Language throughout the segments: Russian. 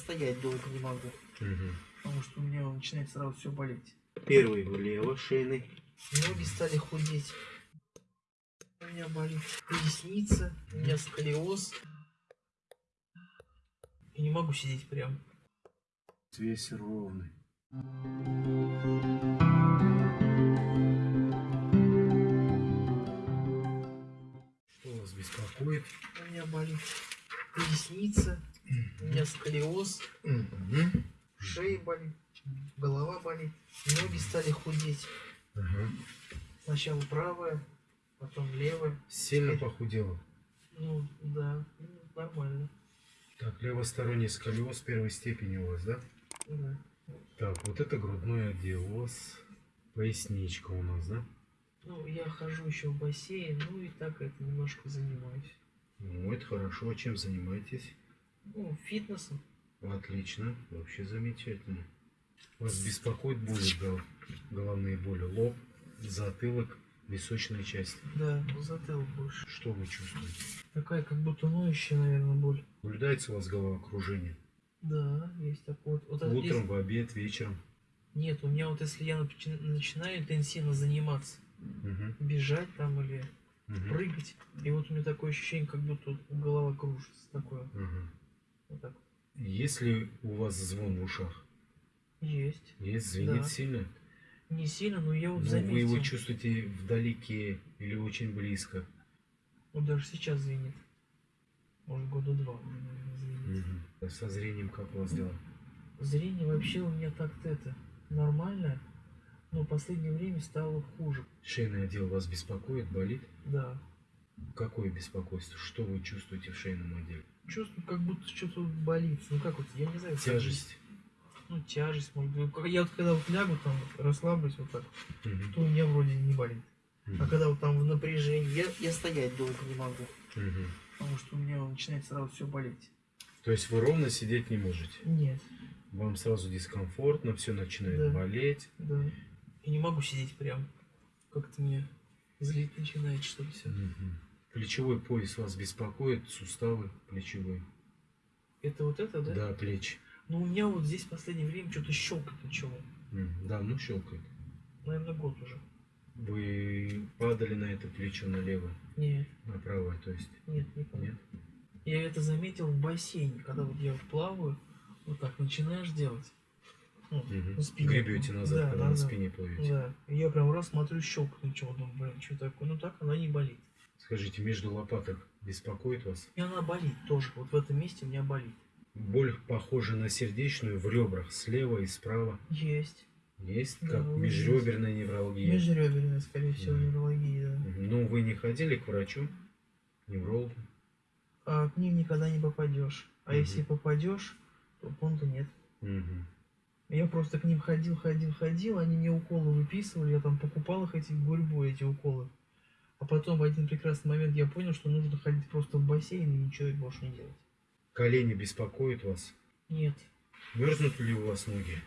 стоять долго не могу, Мгм. потому что у меня начинает сразу все болеть. Первый влево, шейный. Ноги стали худеть. У меня болит поясница, у меня сколиоз. И не могу сидеть прям. Весь ровный. Что вас беспокоит? У меня болит поясница, у меня сколиоз, шея болит, голова болит, ноги стали худеть. Сначала правая, потом левая. Сильно Теперь- похудела. Ну, да, нормально. Так, левосторонний сколиоз первой степени у вас, да? Да. Так, вот это грудной отдел у вас. Поясничка у нас, да? Ну, я хожу еще в бассейн, ну и так это немножко занимаюсь. Ну, это хорошо. А чем занимаетесь? Ну, фитнесом. Отлично. Вообще замечательно. Вас беспокоит боли, гол- головные боли? Лоб, затылок, височная часть. Да, затылок больше. Что вы чувствуете? Такая как будто ноющая, наверное, боль. Наблюдается у вас головокружение? Да, есть такой вот. вот Утром, есть- в обед, вечером? Нет, у меня вот если я начи- начинаю интенсивно заниматься, Мгм, бежать там или мгм, прыгать, и вот у меня такое ощущение, как будто голова кружится. Такое. мгм. Вот так. Есть ли у вас звон в ушах? Есть. Есть, звенит Да. сильно? Не сильно, но я вот Ну, заметил. вы его чувствуете вдалеке или очень близко? Вот даже сейчас звенит. Может, года два, звенит. Мгм. Со зрением как у вас дела? Зрение вообще у меня так-то это нормальное, но в последнее время стало хуже. Шейный отдел вас беспокоит, болит? Да. Какое беспокойство? Что вы чувствуете в шейном отделе? Чувствую, как будто что-то болит. Ну как вот, я не знаю. как Тяжесть? Ну, тяжесть, может быть. Я вот когда вот лягу там, расслаблюсь вот так, Мгм. то у меня вроде не болит. А Мгм. когда вот там в напряжении, я, я стоять долго не могу, Мгм. потому что у меня начинает сразу все болеть. То есть вы ровно сидеть не можете? Нет, Вам сразу дискомфортно, все начинает Да. болеть. да. Я не могу сидеть прям. Как-то мне злить начинает что-то все. Мгм. Плечевой пояс вас беспокоит, суставы плечевые. Это вот это, да? Да, плечи. Ну, у меня вот здесь в последнее время что-то щелкает начало. Да, ну щелкает. Наверное, год уже. Вы падали на это плечо налево, Нет, на правое, то есть? нет, не помню. Нет? Я это заметил в бассейне, когда вот я плаваю, вот так начинаешь делать. Ну, на спине. Гребете назад, Да, когда на назад. спине плывете. Да. И я прям раз смотрю, щелкает ничего, думаю, блин, что такое? Ну так она не болит. Скажите, между лопаток беспокоит вас? И она болит тоже. Вот в этом месте у меня болит. Боль похожа на сердечную в ребрах, слева и справа. Есть. Есть? Да, Как есть. межреберная невралгия. Межреберная, скорее всего, Мгм. неврология, да. Ну, вы не ходили к врачу? Неврологу? А к ним никогда не попадешь. А Мгм. если попадешь, то понта нет. Мгм. Я просто к ним ходил, ходил, ходил, они мне уколы выписывали, я там покупал их эти гурьбу, эти уколы. А потом в один прекрасный момент я понял, что нужно ходить просто в бассейн и ничего больше не делать. Колени беспокоят вас? Нет. Мерзнут ли у вас ноги?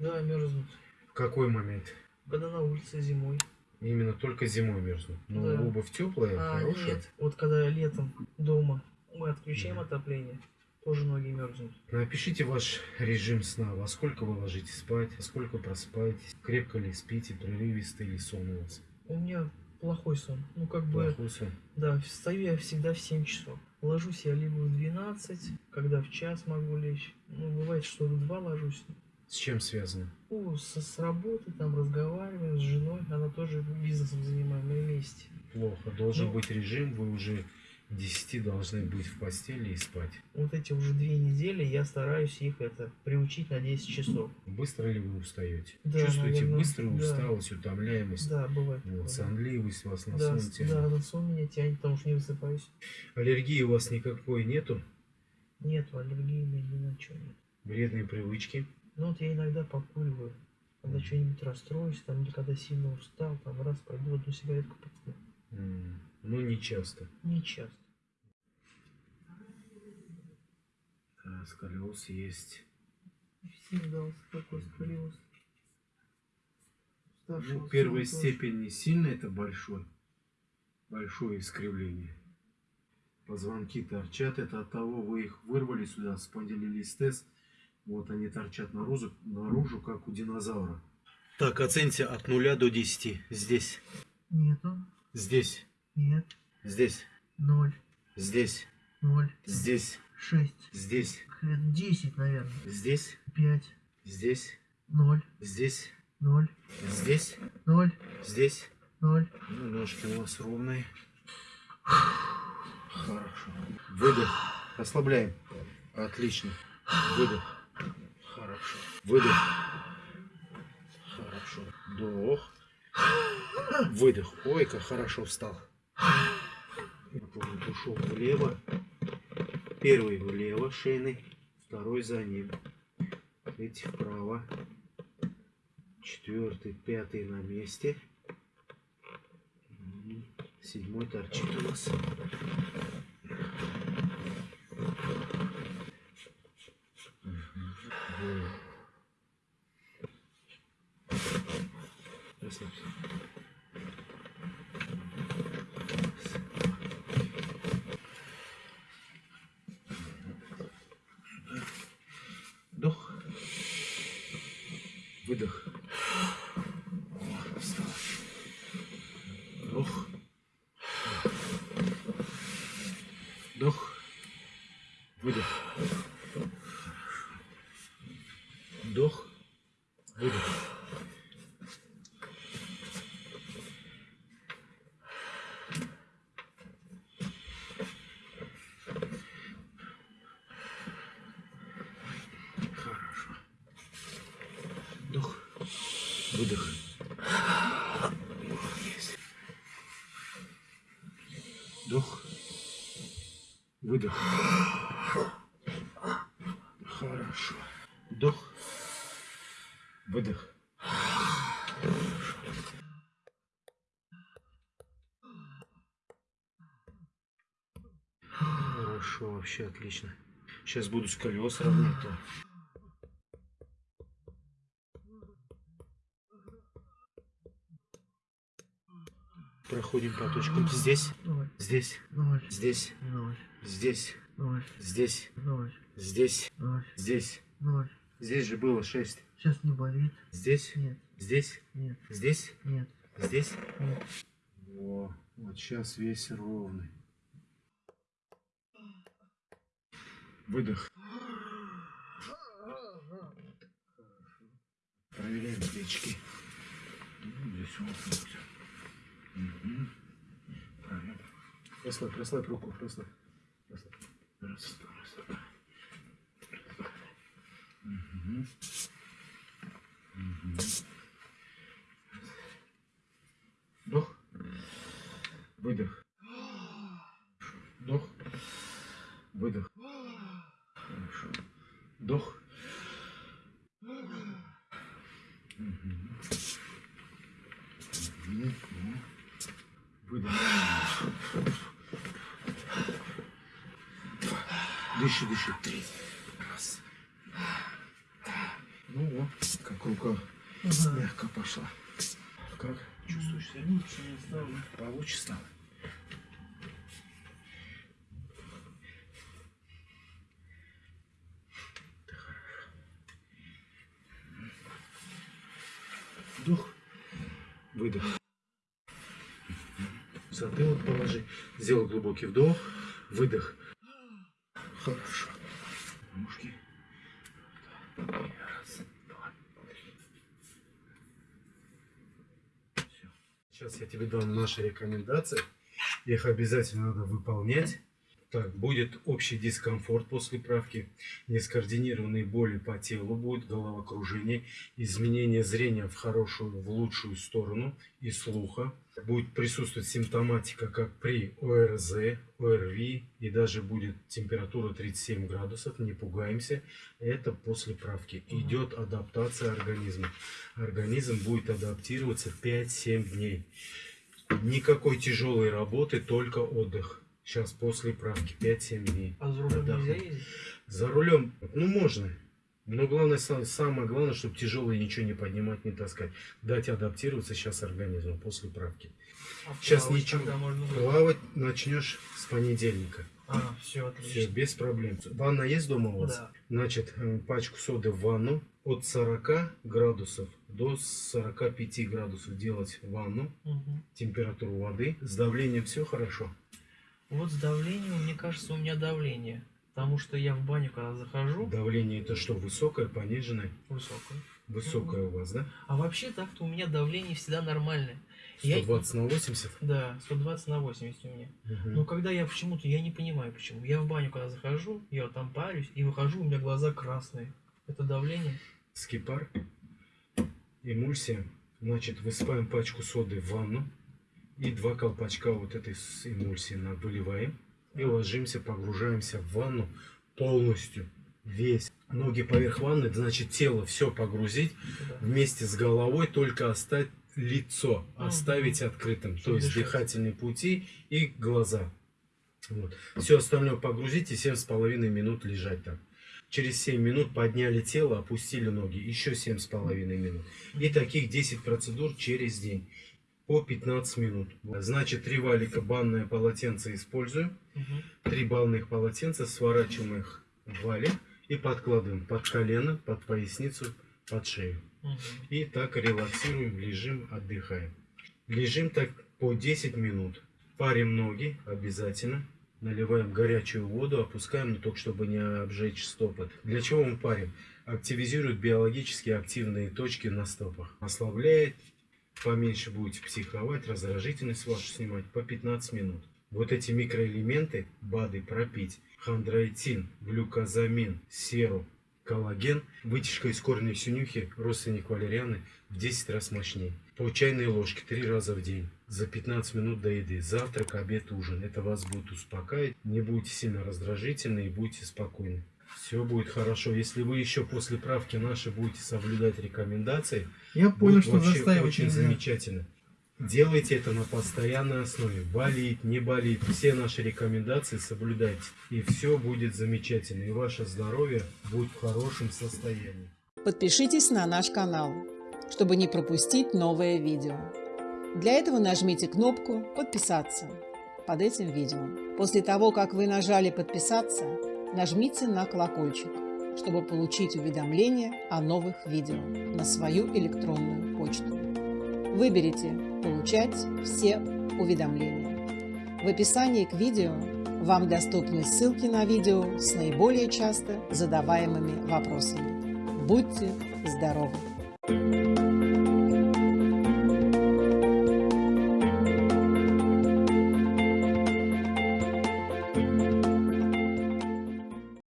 Да, мерзнут. В какой момент? Когда на улице зимой. Именно только зимой мерзнут. Но Да. обувь теплая, А, хорошая. нет. Вот когда летом дома мы отключаем Мгм. отопление, тоже ноги мерзнут. Напишите ваш режим сна. Во сколько вы ложитесь спать, во сколько просыпаетесь, крепко ли спите, прерывистый ли сон у вас. У меня плохой сон. Ну, как бы, Плохой сон. да, встаю я всегда в 7 часов. Ложусь я либо в 12, когда в час могу лечь. Ну, бывает, что в 2 ложусь. С чем связано? Ну, со, с работы там разговариваем с женой, она тоже бизнесом занимаем, мы вместе. Плохо. Должен Ну. быть режим, вы уже 10 должны быть в постели и спать. Вот эти уже две недели я стараюсь их это приучить на 10 часов. Быстро ли вы устаете? Да, Чувствуете наверное, быструю да. усталость, утомляемость? Да, бывает. Вот, да. сонливость вас на Да, сон тянет. да, на сон меня тянет, потому что не высыпаюсь. Аллергии у вас никакой нету? Нет, аллергии ни на что нет. Вредные привычки? Ну вот я иногда покуриваю. Когда Мгм. что-нибудь расстроюсь, там, или когда сильно устал, там раз пойду одну сигаретку покурю. М, Ну, не часто. Не часто. А, сколиоз есть. Всем дался такой сколиоз. Старшего Ну, первая степень не сильно это большой. Большое искривление. Позвонки торчат. Это от того, вы их вырвали сюда, спондилолистез Вот они торчат наружу, наружу как у динозавра. Так, оцените от 0 до 10. Здесь, Нету. здесь, Нет. здесь, Ноль. здесь, Ноль. здесь, Шесть. здесь, Десять, наверное. здесь, Пять. здесь, Ноль. здесь, Ноль. здесь, Ноль. здесь. Ноль. Ну, ножки у вас ровные. Хорошо. Выдох. Расслабляем. Отлично. Выдох. Хорошо. Выдох. Хорошо. Вдох. Выдох. Ой, как хорошо встал. Вот ушел влево. Первый влево, шейный. Второй за ним. Третий вправо. Четвертый, пятый на месте. Седьмой торчит у нас. Мгм. Расслабься. Вдох. Выдох. О, встал. Вдох. Вдох. Выдох. Вдох. Выдох. Хорошо. Вдох. Выдох. Вдох. Выдох. Хорошо. Вдох. Выдох. Хорошо, вообще отлично. Сейчас буду с колес равнять. то. Проходим по точкам. Здесь, здесь, здесь, здесь, здесь, здесь, Ноль. здесь. Здесь же было 6. Сейчас не болит. Здесь, Нет. здесь, Нет. здесь, Нет. здесь. Нет. Во, вот сейчас весь ровный. Выдох. Проверяем плечики. Ну, Здесь вот. Мгм. Правильно. Расслабь, расслабь руку, расслабь. расслабь. Раз, Вдох. Выдох. Вдох. Выдох. Хорошо. Вдох. Выдох. Дыши, дыши. Три. Ну вот, как рука Ага. мягко пошла. Как? Чувствуешь себя? Лучше не стало. Получше стало. Вдох. Выдох. Затылок положи. Сделай глубокий вдох. Выдох. Хорошо. Ножки. Раз, два, Все. Сейчас я тебе дам наши рекомендации. Их обязательно надо выполнять. Так, будет общий дискомфорт после правки, нескоординированные боли по телу, будет головокружение, изменение зрения в хорошую, в лучшую сторону и слуха. Будет присутствовать симптоматика, как при ОРЗ, ОРВИ и даже будет температура 37 градусов, не пугаемся. Это после правки. Идет адаптация организма. Организм будет адаптироваться 5-7 дней. Никакой тяжелой работы, только отдых. Сейчас после правки 5-7 дней. А за рулем нельзя ездить? За рулем, ну можно. Но главное, са- самое главное, чтобы тяжелое ничего не поднимать, не таскать. Дать адаптироваться сейчас организму после правки. А Сейчас плавать ничего. можно? Плавать начнешь с понедельника. А, все Все, отлично. без проблем. Ванна есть дома у вас? Да. Значит, э, пачку соды в ванну от 40 градусов до 45 градусов делать ванну, Мгм. температуру воды. С давлением все хорошо. Вот с давлением, мне кажется, у меня давление. Потому что я в баню, когда захожу, Давление это что, высокое, пониженное? высокое. Высокое у вас, да? А вообще так-то у меня давление всегда нормальное. Я- 120 на 80? Да, 120 на 80 у меня. Мгм. Но когда я почему-то, я не понимаю почему. Я в баню, когда захожу, я вот там парюсь и выхожу, у меня глаза красные. Это давление? Скипар, эмульсия. Значит, высыпаем пачку соды в ванну и два колпачка вот этой эмульсии выливаем и ложимся, погружаемся в ванну полностью, весь. Ноги поверх ванны, значит тело все погрузить вместе с головой, только оставить лицо, оставить открытым, то есть дыхательные пути и глаза. Вот. Все остальное погрузить и 7,5 минут лежать там. Через 7 минут подняли тело, опустили ноги, еще 7,5 минут. И таких 10 процедур через день по 15 минут. Значит, три валика банное полотенце используем, три банных полотенца, сворачиваем их в валик и подкладываем под колено, под поясницу, под шею. И так релаксируем, лежим, отдыхаем. Лежим так по 10 минут. Парим ноги обязательно. Наливаем горячую воду, опускаем, но только чтобы не обжечь стопы. Для чего мы парим? Активизирует биологически активные точки на стопах. Ослабляет, поменьше будете психовать, раздражительность вашу снимать по 15 минут. Вот эти микроэлементы БАДы пропить. Хондроитин, глюкозамин, серу, коллаген, вытяжка из корня синюхи, родственник валерианы, в 10 раз мощнее. По чайной ложке 3 раза в день, за 15 минут до еды. Завтрак, обед, ужин. Это вас будет успокаивать, не будете сильно раздражительны и будете спокойны. Все будет хорошо. Если вы еще после правки нашей будете соблюдать рекомендации, Я понял, что вообще очень нельзя. замечательно. Делайте это на постоянной основе. Болит, не болит. Все наши рекомендации соблюдайте. И все будет замечательно. И ваше здоровье будет в хорошем состоянии. Подпишитесь на наш канал, чтобы не пропустить новое видео. Для этого нажмите кнопку «Подписаться» под этим видео. После того, как вы нажали «Подписаться», нажмите на колокольчик, чтобы получить уведомления о новых видео на свою электронную почту. Выберите «Получать все уведомления». В описании к видео вам доступны ссылки на видео с наиболее часто задаваемыми вопросами. Будьте здоровы!